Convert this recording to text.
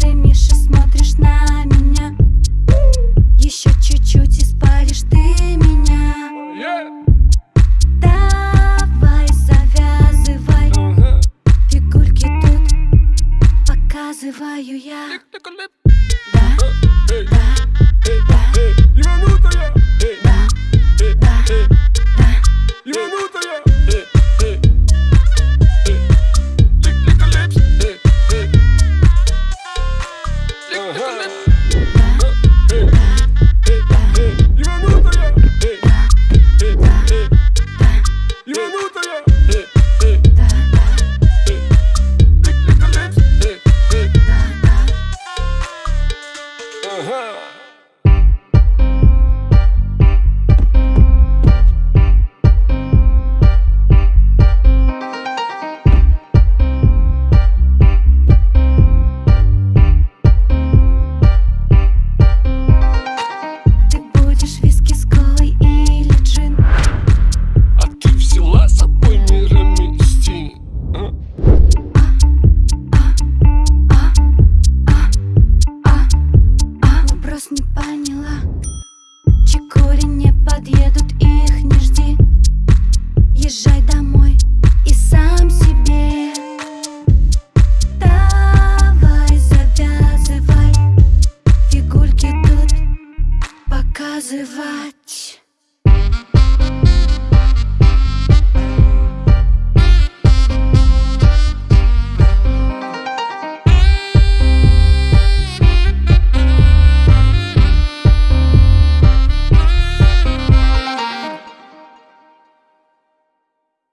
Ты Миша смотришь на меня Еще чуть-чуть и спалишь ты меня. Давай, завязывай. Фигурки тут показываю я Да, да Uh-huh. поняла. Чекури не подъедут, их не жди. Езжай домой и сам себе. Давай, завязывай. Фигурки тут показывать.